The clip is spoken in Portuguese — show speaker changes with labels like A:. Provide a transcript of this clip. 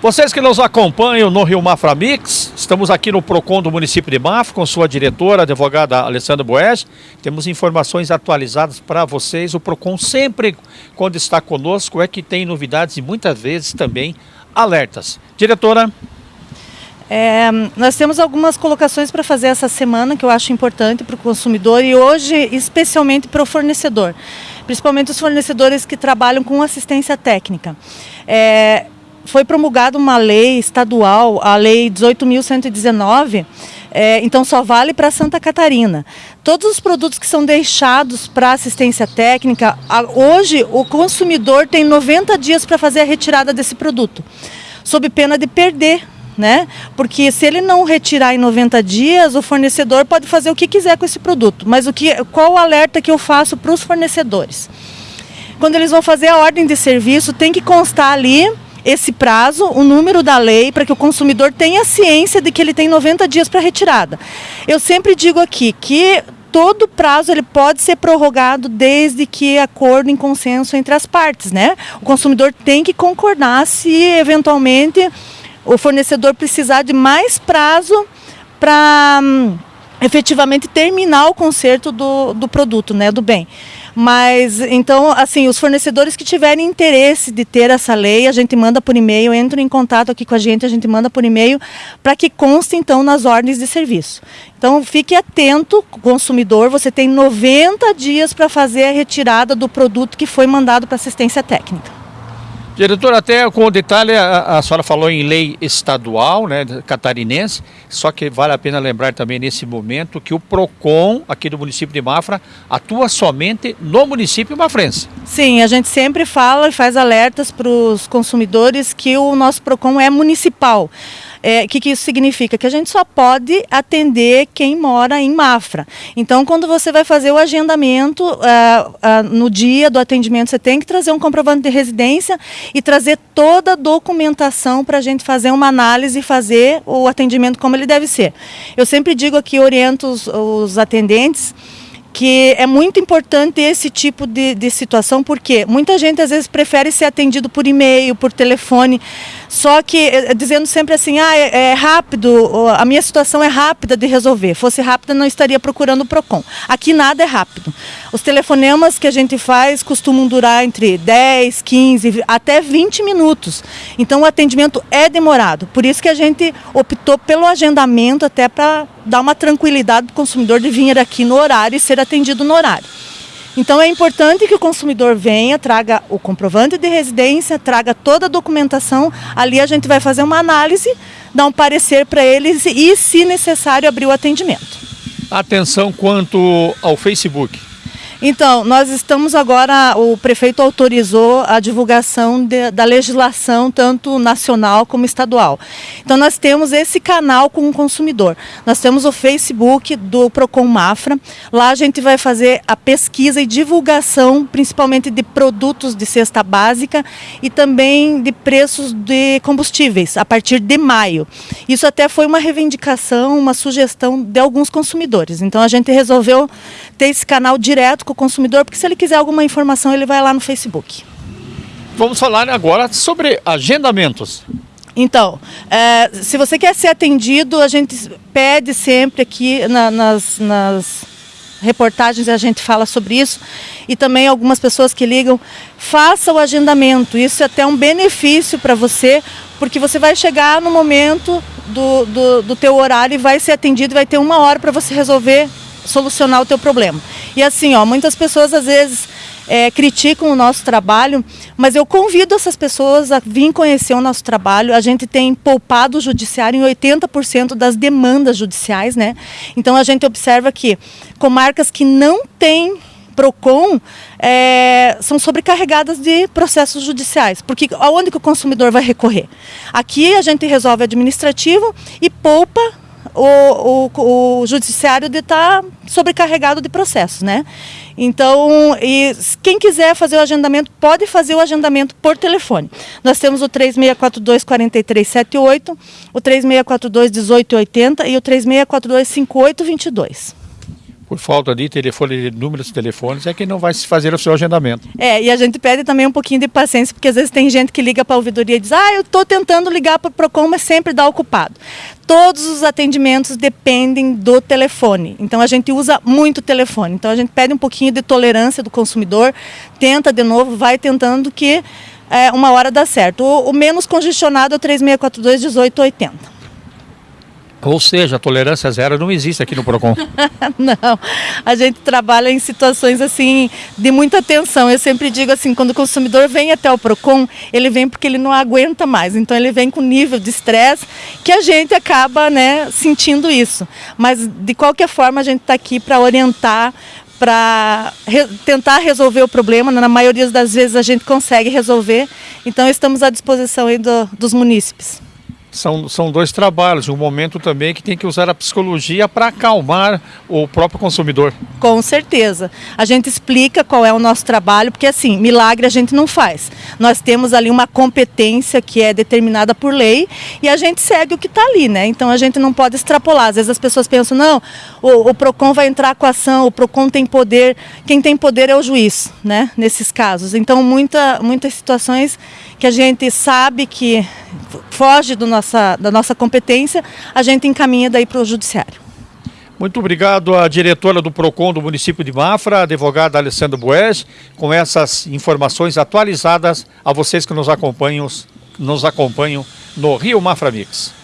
A: Vocês que nos acompanham no Rio Mafra Mix, estamos aqui no PROCON do município de Mafra com sua diretora, a advogada Alessandra Boés. Temos informações atualizadas para vocês. O PROCON sempre, quando está conosco, é que tem novidades e muitas vezes também alertas. Diretora.
B: É, nós temos algumas colocações para fazer essa semana que eu acho importante para o consumidor e hoje especialmente para o fornecedor, principalmente os fornecedores que trabalham com assistência técnica. É, foi promulgada uma lei estadual, a Lei 18.119, é, então só vale para Santa Catarina. Todos os produtos que são deixados para assistência técnica, a, hoje o consumidor tem 90 dias para fazer a retirada desse produto, sob pena de perder né? Porque se ele não retirar em 90 dias, o fornecedor pode fazer o que quiser com esse produto. Mas o que, qual o alerta que eu faço para os fornecedores? Quando eles vão fazer a ordem de serviço, tem que constar ali esse prazo, o número da lei, para que o consumidor tenha ciência de que ele tem 90 dias para retirada. Eu sempre digo aqui que todo prazo ele pode ser prorrogado desde que acordo em consenso entre as partes, né? O consumidor tem que concordar se eventualmente o fornecedor precisar de mais prazo para hum, efetivamente terminar o conserto do, do produto, né, do bem. Mas, então, assim, os fornecedores que tiverem interesse de ter essa lei, a gente manda por e-mail, entram em contato aqui com a gente, a gente manda por e-mail, para que conste, então, nas ordens de serviço. Então, fique atento, consumidor, você tem 90 dias para fazer a retirada do produto que foi mandado para assistência técnica.
A: Diretor, até com detalhe, a, a, senhora falou em lei estadual, né, catarinense, só que vale a pena lembrar também nesse momento que o PROCON, aqui do município de Mafra, atua somente no município mafrense.
B: Sim, a gente sempre fala e faz alertas para os consumidores que o nosso PROCON é municipal. É, que, que isso significa? Que a gente só pode atender quem mora em Mafra. Então, quando você vai fazer o agendamento, uh, uh, no dia do atendimento, você tem que trazer um comprovante de residência e trazer toda a documentação para a gente fazer uma análise e fazer o atendimento como ele deve ser. Eu sempre digo aqui, oriento os, os atendentes que é muito importante esse tipo de, de situação, porque muita gente às vezes prefere ser atendido por e-mail, por telefone, só que eh, dizendo sempre assim, ah, é, é, rápido, a minha situação é rápida de resolver. Fosse rápida, não estaria procurando o PROCON. Aqui nada é rápido. Os telefonemas que a gente faz costumam durar entre 10, 15, até 20 minutos. Então o atendimento é demorado. Por isso que a gente optou pelo agendamento até para dar uma tranquilidade para o consumidor de vir aqui no horário e ser atendido no horário. Então é importante que o consumidor venha, traga o comprovante de residência, traga toda a documentação. Ali a gente vai fazer uma análise, dar um parecer para eles e, se necessário, abrir o atendimento.
A: Atenção quanto ao Facebook.
B: Então, nós estamos agora, o prefeito autorizou a divulgação de, da legislação, tanto nacional como estadual. Então, nós temos esse canal com o consumidor. Nós temos o Facebook do Procon Mafra. Lá a gente vai fazer a pesquisa e divulgação, principalmente de produtos de cesta básica e também de preços de combustíveis, a partir de maio. Isso até foi uma reivindicação, uma sugestão de alguns consumidores. Então, a gente resolveu ter esse canal direto o consumidor, porque se ele quiser alguma informação, ele vai lá no Facebook.
A: Vamos falar agora sobre agendamentos.
B: Então, é, se você quer ser atendido, a gente pede sempre aqui na, nas, nas reportagens a gente fala sobre isso e também algumas pessoas que ligam, faça o agendamento. Isso é até um benefício para você, porque você vai chegar no momento do, do, do teu horário e vai ser atendido, vai ter uma hora para você resolver solucionar o teu problema. E assim, ó, muitas pessoas às vezes é, criticam o nosso trabalho, mas eu convido essas pessoas a vir conhecer o nosso trabalho. A gente tem poupado o judiciário em 80% das demandas judiciais, né? Então a gente observa que comarcas que não têm PROCON é, são sobrecarregadas de processos judiciais, porque aonde que o consumidor vai recorrer? Aqui a gente resolve administrativo e poupa o, o, o judiciário de estar tá sobrecarregado de processos, né? Então, e quem quiser fazer o agendamento, pode fazer o agendamento por telefone. Nós temos o 3642-4378, o 3642-1880 e o 3642-5822.
A: Por falta de telefone, de números de telefones, é que não vai se fazer o seu agendamento.
B: É, e a gente pede também um pouquinho de paciência, porque às vezes tem gente que liga para a ouvidoria e diz, ah, eu estou tentando ligar para o PROCON, mas sempre dá ocupado. Todos os atendimentos dependem do telefone, então a gente usa muito o telefone. Então a gente pede um pouquinho de tolerância do consumidor, tenta de novo, vai tentando que é, uma hora dá certo. O, o menos congestionado é o 3642 1880.
A: Ou seja, tolerância zero não existe aqui no PROCON.
B: não, a gente trabalha em situações assim de muita tensão. Eu sempre digo assim, quando o consumidor vem até o PROCON, ele vem porque ele não aguenta mais. Então ele vem com nível de estresse que a gente acaba né, sentindo isso. Mas de qualquer forma a gente está aqui para orientar, para re tentar resolver o problema. Na maioria das vezes a gente consegue resolver. Então estamos à disposição do, dos munícipes
A: são, são dois trabalhos, um momento também que tem que usar a psicologia para acalmar o próprio consumidor.
B: Com certeza. A gente explica qual é o nosso trabalho, porque assim, milagre a gente não faz. Nós temos ali uma competência que é determinada por lei e a gente segue o que está ali, né? Então a gente não pode extrapolar. Às vezes as pessoas pensam, não, o, o PROCON vai entrar com a ação, o PROCON tem poder, quem tem poder é o juiz, né? Nesses casos. Então muita, muitas situações que a gente sabe que foge do nossa, da nossa competência, a gente encaminha daí para o judiciário.
A: Muito obrigado à diretora do PROCON do município de Mafra, advogada Alessandra Boes, com essas informações atualizadas a vocês que nos acompanham, nos acompanham no Rio Mafra Mix.